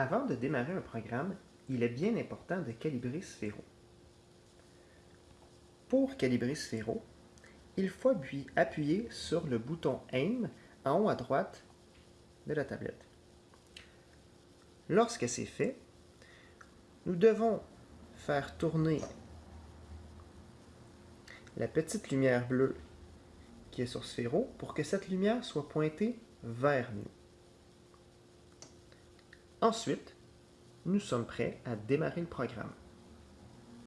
Avant de démarrer un programme, il est bien important de calibrer Sphero. Pour calibrer Sphero, il faut appuyer sur le bouton Aim en haut à droite de la tablette. Lorsque c'est fait, nous devons faire tourner la petite lumière bleue qui est sur Sphero pour que cette lumière soit pointée vers nous. Ensuite, nous sommes prêts à démarrer le programme.